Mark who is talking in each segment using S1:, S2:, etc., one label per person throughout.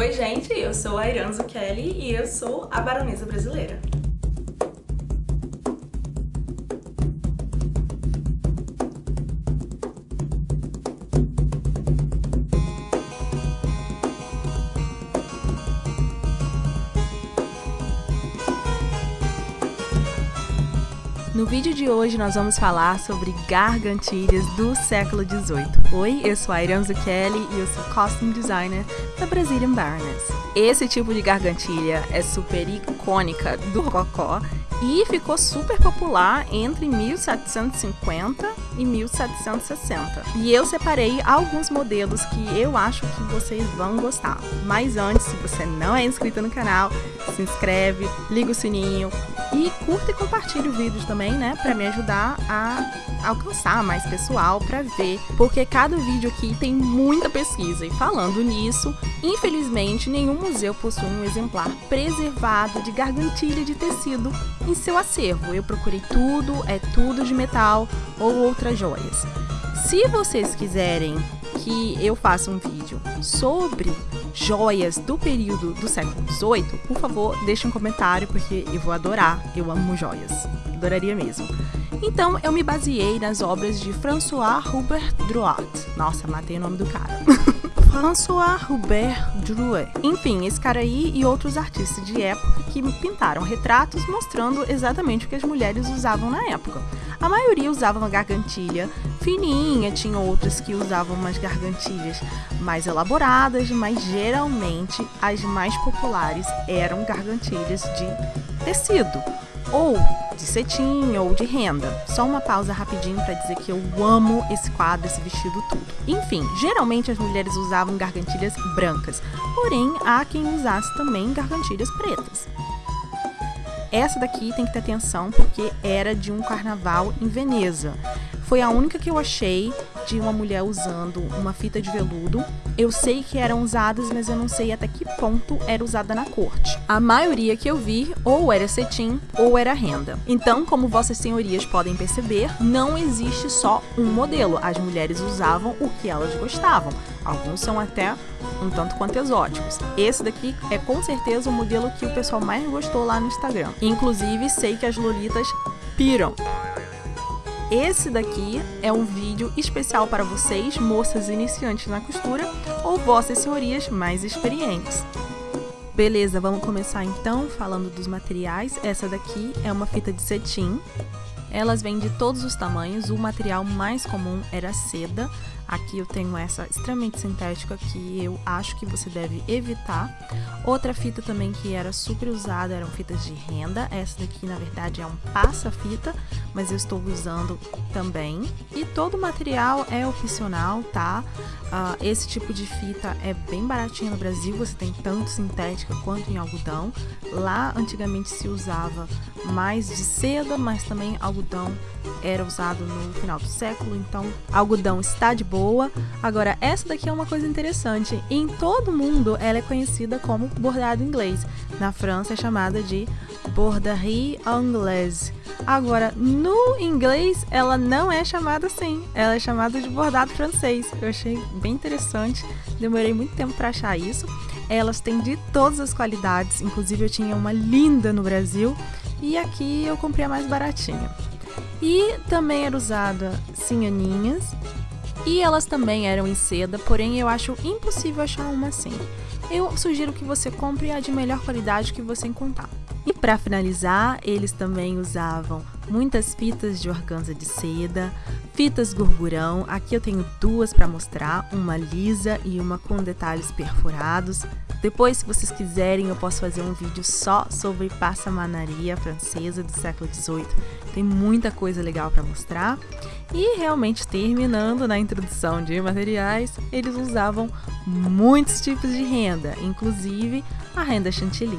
S1: Oi gente, eu sou a Iranzo Kelly e eu sou a baronesa brasileira. No vídeo de hoje nós vamos falar sobre gargantilhas do século XVIII. Oi, eu sou a Kelly e eu sou Costume Designer da Brazilian Baroness. Esse tipo de gargantilha é super icônica do Rococó e ficou super popular entre 1750 e 1760. E eu separei alguns modelos que eu acho que vocês vão gostar. Mas antes, se você não é inscrito no canal, se inscreve, liga o sininho e curta e compartilhe o vídeo também, né, para me ajudar a alcançar mais pessoal para ver, porque cada vídeo aqui tem muita pesquisa e falando nisso, infelizmente nenhum museu possui um exemplar preservado de gargantilha de tecido em seu acervo. Eu procurei tudo, é tudo de metal ou outras joias. Se vocês quiserem que eu faça um vídeo sobre joias do período do século XVIII, por favor, deixe um comentário porque eu vou adorar. Eu amo joias. Adoraria mesmo. Então, eu me baseei nas obras de François Hubert Drouot. Nossa, matei o nome do cara. François Hubert Drouet. Enfim, esse cara aí e outros artistas de época que pintaram retratos mostrando exatamente o que as mulheres usavam na época. A maioria usava uma gargantilha fininha, tinha outras que usavam umas gargantilhas mais elaboradas, mas geralmente as mais populares eram gargantilhas de tecido ou de cetim ou de renda. Só uma pausa rapidinho para dizer que eu amo esse quadro, esse vestido tudo. Enfim, geralmente as mulheres usavam gargantilhas brancas, porém há quem usasse também gargantilhas pretas. Essa daqui tem que ter atenção porque era de um carnaval em Veneza. Foi a única que eu achei de uma mulher usando uma fita de veludo. Eu sei que eram usadas, mas eu não sei até que ponto era usada na corte. A maioria que eu vi ou era cetim ou era renda. Então, como vossas senhorias podem perceber, não existe só um modelo. As mulheres usavam o que elas gostavam. Alguns são até um tanto quanto exóticos. Esse daqui é com certeza o modelo que o pessoal mais gostou lá no Instagram. Inclusive, sei que as lolitas piram. Esse daqui é um vídeo especial para vocês, moças iniciantes na costura ou vossas senhorias mais experientes. Beleza, vamos começar então falando dos materiais. Essa daqui é uma fita de cetim. Elas vêm de todos os tamanhos, o material mais comum era seda, Aqui eu tenho essa extremamente sintética que eu acho que você deve evitar. Outra fita também que era super usada eram fitas de renda. Essa daqui, na verdade, é um passa-fita, mas eu estou usando também. E todo o material é opcional, tá? Uh, esse tipo de fita é bem baratinho no Brasil, você tem tanto sintética quanto em algodão. Lá, antigamente, se usava mais de seda, mas também algodão era usado no final do século, então algodão está de boa. Agora, essa daqui é uma coisa interessante. Em todo mundo, ela é conhecida como bordado inglês. Na França é chamada de borderie anglaise. Agora, no inglês, ela não é chamada assim. Ela é chamada de bordado francês. Eu achei bem interessante. Demorei muito tempo para achar isso. Elas têm de todas as qualidades. Inclusive, eu tinha uma linda no Brasil. E aqui eu comprei a mais baratinha. E também era usada sinhaninhas. E elas também eram em seda, porém eu acho impossível achar uma assim. Eu sugiro que você compre a de melhor qualidade que você encontrar. E para finalizar, eles também usavam muitas fitas de organza de seda, fitas gurgurão. Aqui eu tenho duas para mostrar, uma lisa e uma com detalhes perfurados. Depois, se vocês quiserem, eu posso fazer um vídeo só sobre passamanaria francesa do século XVIII. Tem muita coisa legal para mostrar. E realmente, terminando na introdução de materiais, eles usavam muitos tipos de renda, inclusive a renda chantilly.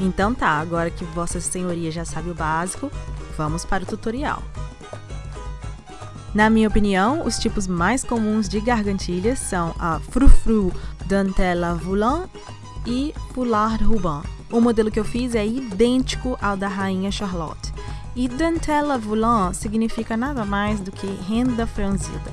S1: Então tá, agora que Vossa Senhoria já sabe o básico, vamos para o tutorial. Na minha opinião, os tipos mais comuns de gargantilhas são a frufru dentelle volant e foulard ruban. O modelo que eu fiz é idêntico ao da Rainha Charlotte. E dentelle volant significa nada mais do que renda franzida.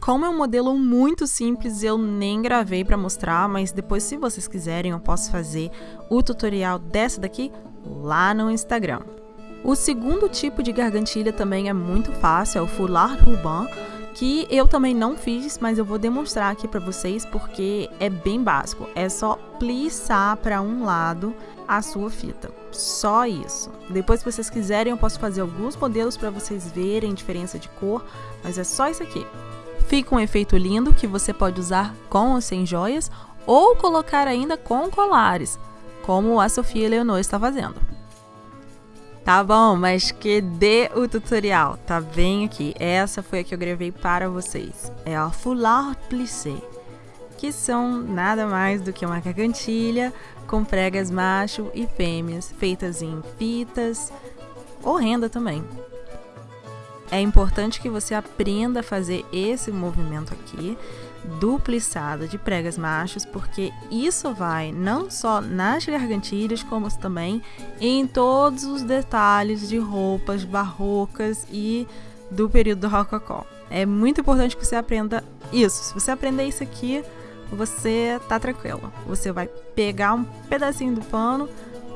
S1: Como é um modelo muito simples, eu nem gravei para mostrar, mas depois se vocês quiserem eu posso fazer o tutorial dessa daqui lá no Instagram. O segundo tipo de gargantilha também é muito fácil, é o foulard ruban, que eu também não fiz, mas eu vou demonstrar aqui para vocês porque é bem básico. É só plissar para um lado a sua fita. Só isso. Depois, se vocês quiserem, eu posso fazer alguns modelos para vocês verem diferença de cor, mas é só isso aqui. Fica um efeito lindo que você pode usar com ou sem joias ou colocar ainda com colares, como a Sofia Leonor está fazendo. Tá bom, mas que dê o tutorial, tá bem aqui. Essa foi a que eu gravei para vocês. É a Foulard Plissé, que são nada mais do que uma gargantilha com pregas macho e fêmeas, feitas em fitas ou renda também. É importante que você aprenda a fazer esse movimento aqui, dupliçada de pregas machos, porque isso vai não só nas gargantilhas, como também em todos os detalhes de roupas barrocas e do período do Rococó. É muito importante que você aprenda isso. Se você aprender isso aqui, você tá tranquilo. Você vai pegar um pedacinho do pano,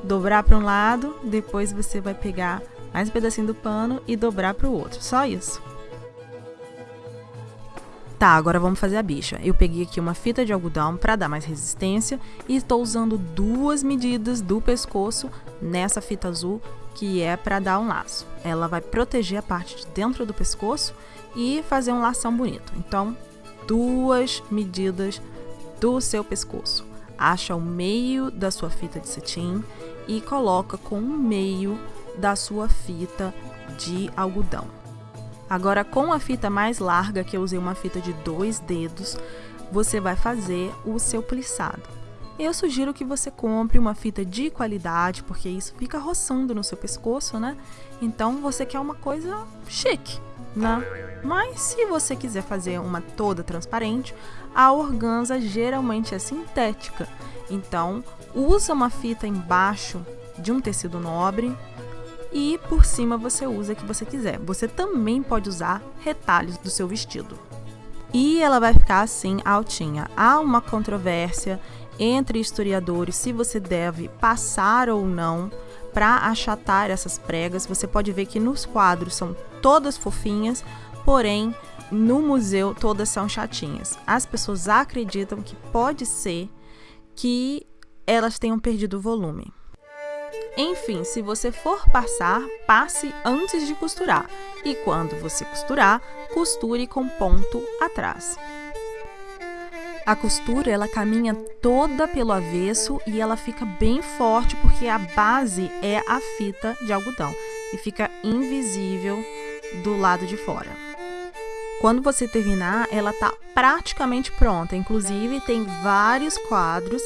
S1: dobrar para um lado, depois você vai pegar mais um pedacinho do pano e dobrar para o outro. Só isso. Tá, agora vamos fazer a bicha. Eu peguei aqui uma fita de algodão para dar mais resistência e estou usando duas medidas do pescoço nessa fita azul que é para dar um laço. Ela vai proteger a parte de dentro do pescoço e fazer um lação bonito. Então, duas medidas do seu pescoço. Acha o meio da sua fita de cetim e coloca com o meio da sua fita de algodão. Agora, com a fita mais larga, que eu usei uma fita de dois dedos, você vai fazer o seu plissado. Eu sugiro que você compre uma fita de qualidade, porque isso fica roçando no seu pescoço, né? Então, você quer uma coisa chique, né? Mas se você quiser fazer uma toda transparente, a organza geralmente é sintética. Então, usa uma fita embaixo de um tecido nobre e por cima você usa o que você quiser. Você também pode usar retalhos do seu vestido. E ela vai ficar assim altinha. Há uma controvérsia entre historiadores se você deve passar ou não para achatar essas pregas. Você pode ver que nos quadros são todas fofinhas, porém no museu todas são chatinhas. As pessoas acreditam que pode ser que elas tenham perdido o volume. Enfim, se você for passar, passe antes de costurar. E quando você costurar, costure com ponto atrás. A costura ela caminha toda pelo avesso e ela fica bem forte porque a base é a fita de algodão e fica invisível do lado de fora. Quando você terminar, ela tá praticamente pronta. Inclusive, tem vários quadros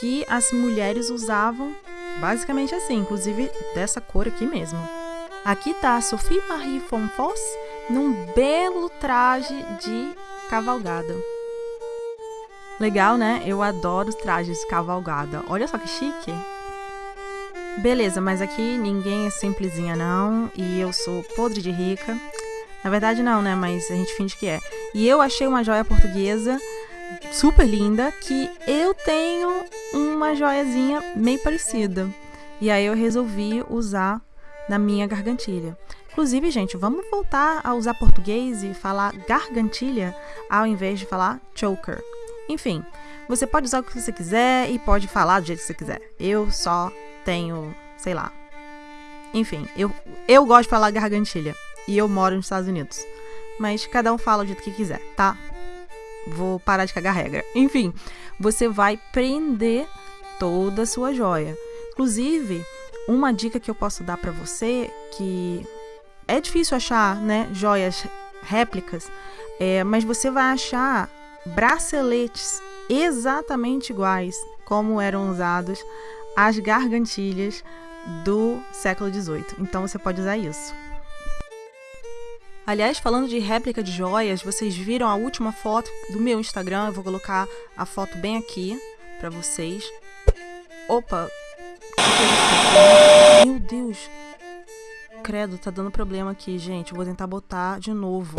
S1: que as mulheres usavam basicamente assim, inclusive dessa cor aqui mesmo. Aqui tá a Sophie Marie Fonfos num belo traje de cavalgada. Legal, né? Eu adoro os trajes de cavalgada. Olha só que chique. Beleza, mas aqui ninguém é simplesinha não, e eu sou podre de rica. Na verdade não, né? Mas a gente finge que é. E eu achei uma joia portuguesa super linda que eu tenho uma joiazinha meio parecida. E aí eu resolvi usar na minha gargantilha. Inclusive, gente, vamos voltar a usar português e falar gargantilha ao invés de falar choker. Enfim, você pode usar o que você quiser e pode falar do jeito que você quiser. Eu só tenho, sei lá. Enfim, eu, eu gosto de falar gargantilha e eu moro nos Estados Unidos. Mas cada um fala do jeito que quiser, tá? Vou parar de cagar regra. Enfim, você vai prender toda a sua joia. Inclusive, uma dica que eu posso dar para você que é difícil achar, né, joias réplicas, é, mas você vai achar braceletes exatamente iguais como eram usados as gargantilhas do século XVIII. Então você pode usar isso. Aliás, falando de réplica de joias, vocês viram a última foto do meu Instagram? Eu vou colocar a foto bem aqui para vocês. Opa! Meu Deus! Credo, tá dando problema aqui, gente. Eu vou tentar botar de novo.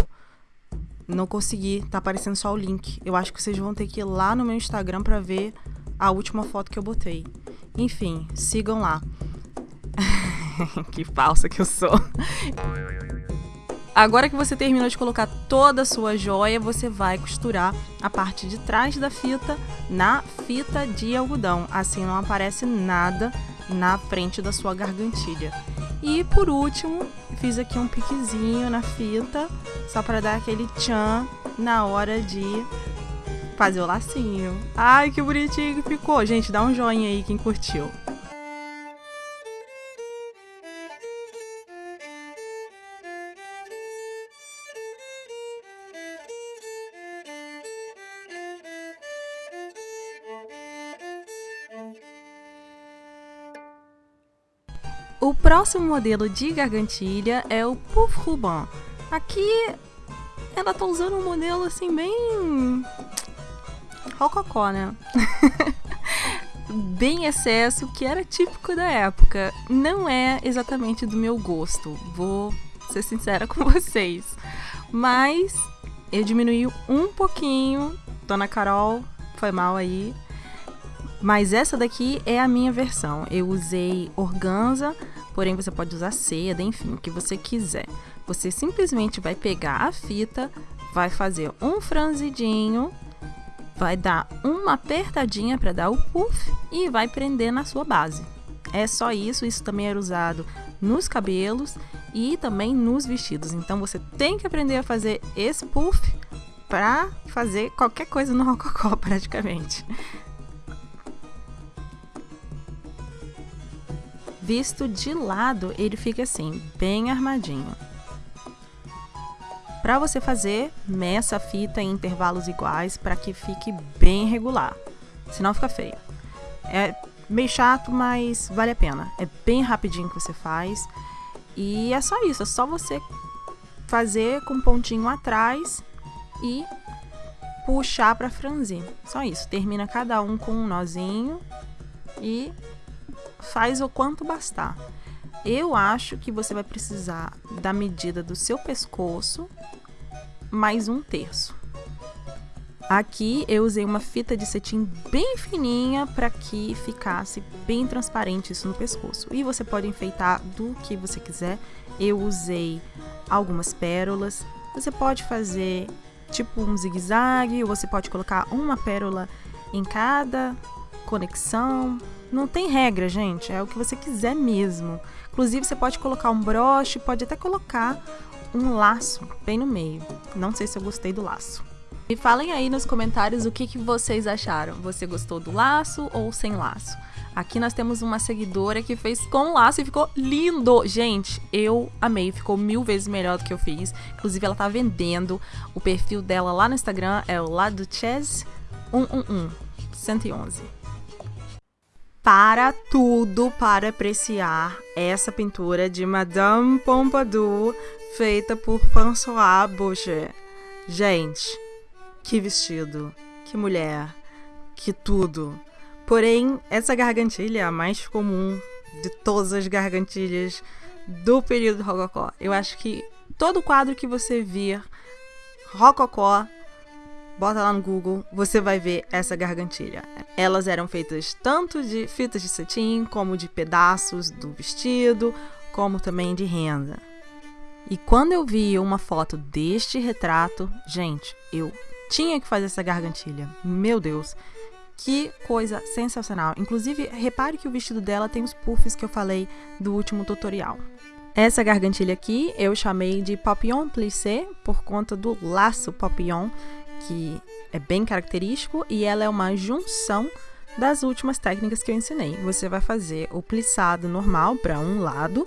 S1: não consegui, tá aparecendo só o link. Eu acho que vocês vão ter que ir lá no meu Instagram para ver a última foto que eu botei. Enfim, sigam lá. que falsa que eu sou. Agora que você terminou de colocar toda a sua joia, você vai costurar a parte de trás da fita na fita de algodão. Assim não aparece nada na frente da sua gargantilha. E por último, fiz aqui um piquezinho na fita, só para dar aquele tchan na hora de fazer o lacinho. Ai, que bonitinho que ficou. Gente, dá um joinha aí quem curtiu. O próximo modelo de gargantilha é o Puff Ruban. Aqui ela tá usando um modelo assim bem rococó, né? bem excesso, que era típico da época. Não é exatamente do meu gosto, vou ser sincera com vocês. Mas eu diminui um pouquinho. Dona Carol, foi mal aí. Mas essa daqui é a minha versão. Eu usei organza, porém você pode usar seda, enfim, o que você quiser. Você simplesmente vai pegar a fita, vai fazer um franzidinho, vai dar uma apertadinha para dar o puff e vai prender na sua base. É só isso, isso também era usado nos cabelos e também nos vestidos. Então você tem que aprender a fazer esse puff para fazer qualquer coisa no rococó praticamente. Visto de lado, ele fica assim, bem armadinho. Para você fazer, meça a fita em intervalos iguais para que fique bem regular, senão fica feio. É meio chato, mas vale a pena. É bem rapidinho que você faz. E é só isso, é só você fazer com um pontinho atrás e puxar para franzir. Só isso. Termina cada um com um nozinho e faz o quanto bastar. Eu acho que você vai precisar da medida do seu pescoço mais um terço. Aqui eu usei uma fita de cetim bem fininha para que ficasse bem transparente isso no pescoço. E você pode enfeitar do que você quiser. Eu usei algumas pérolas. Você pode fazer tipo um zigue-zague, ou você pode colocar uma pérola em cada conexão. Não tem regra, gente, é o que você quiser mesmo. Inclusive, você pode colocar um broche, pode até colocar um laço bem no meio. Não sei se eu gostei do laço. E falem aí nos comentários o que, que vocês acharam. Você gostou do laço ou sem laço? Aqui nós temos uma seguidora que fez com laço e ficou lindo. Gente, eu amei. Ficou mil vezes melhor do que eu fiz. Inclusive, ela tá vendendo. O perfil dela lá no Instagram é o Laduchess 111. 111 para tudo para apreciar essa pintura de Madame Pompadour feita por François Boucher. Gente, que vestido, que mulher, que tudo. Porém, essa gargantilha é a mais comum de todas as gargantilhas do período rococó. Eu acho que todo quadro que você vir rococó bota lá no Google, você vai ver essa gargantilha. Elas eram feitas tanto de fitas de cetim, como de pedaços do vestido, como também de renda. E quando eu vi uma foto deste retrato, gente, eu tinha que fazer essa gargantilha. Meu Deus, que coisa sensacional. Inclusive, repare que o vestido dela tem os puffs que eu falei do último tutorial. Essa gargantilha aqui eu chamei de papillon plissé por conta do laço papillon que é bem característico e ela é uma junção das últimas técnicas que eu ensinei. Você vai fazer o plissado normal para um lado,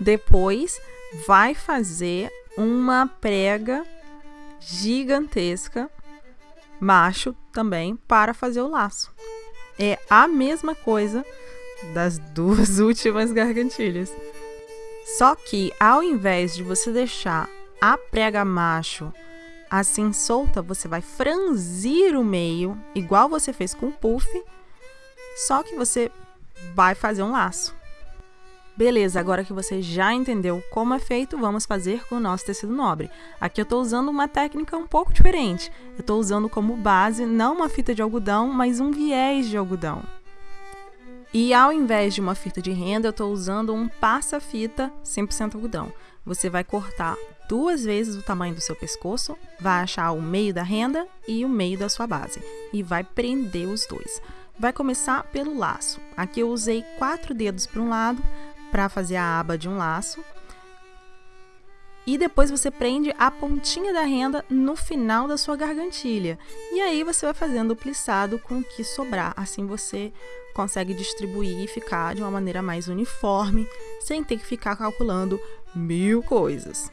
S1: depois vai fazer uma prega gigantesca, macho também, para fazer o laço. É a mesma coisa das duas últimas gargantilhas. Só que ao invés de você deixar a prega macho assim solta, você vai franzir o meio, igual você fez com o puff, só que você vai fazer um laço. Beleza, agora que você já entendeu como é feito, vamos fazer com o nosso tecido nobre. Aqui eu estou usando uma técnica um pouco diferente. Eu estou usando como base não uma fita de algodão, mas um viés de algodão. E ao invés de uma fita de renda, eu estou usando um passa-fita 100% algodão. Você vai cortar duas vezes o tamanho do seu pescoço, vai achar o meio da renda e o meio da sua base e vai prender os dois. Vai começar pelo laço. Aqui eu usei quatro dedos para um lado, para fazer a aba de um laço. E depois você prende a pontinha da renda no final da sua gargantilha. E aí você vai fazendo o plissado com o que sobrar. Assim você consegue distribuir e ficar de uma maneira mais uniforme, sem ter que ficar calculando mil coisas.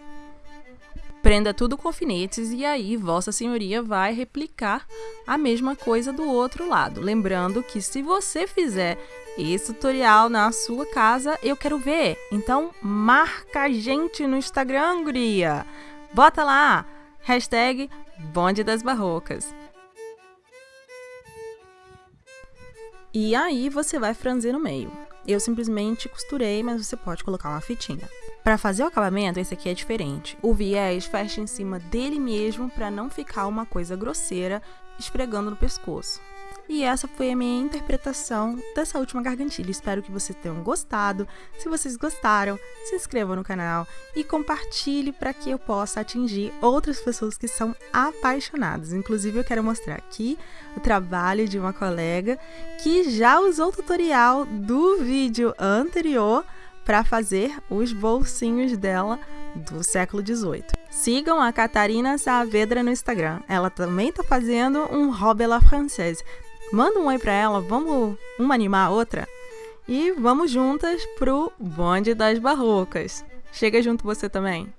S1: Prenda tudo com alfinetes e aí Vossa Senhoria vai replicar a mesma coisa do outro lado. Lembrando que se você fizer esse tutorial na sua casa, eu quero ver. Então marca a gente no Instagram, guria. Bota lá, hashtag Bonde das Barrocas. E aí você vai franzir no meio. Eu simplesmente costurei, mas você pode colocar uma fitinha. Para fazer o acabamento, esse aqui é diferente. O viés fecha em cima dele mesmo para não ficar uma coisa grosseira esfregando no pescoço. E essa foi a minha interpretação dessa última gargantilha. Espero que vocês tenham gostado. Se vocês gostaram, se inscreva no canal e compartilhe para que eu possa atingir outras pessoas que são apaixonadas. Inclusive, eu quero mostrar aqui o trabalho de uma colega que já usou o tutorial do vídeo anterior para fazer os bolsinhos dela do século XVIII. Sigam a Catarina Saavedra no Instagram. Ela também está fazendo um robe la française. Manda um oi para ela, vamos uma animar a outra? E vamos juntas pro bonde das barrocas. Chega junto você também.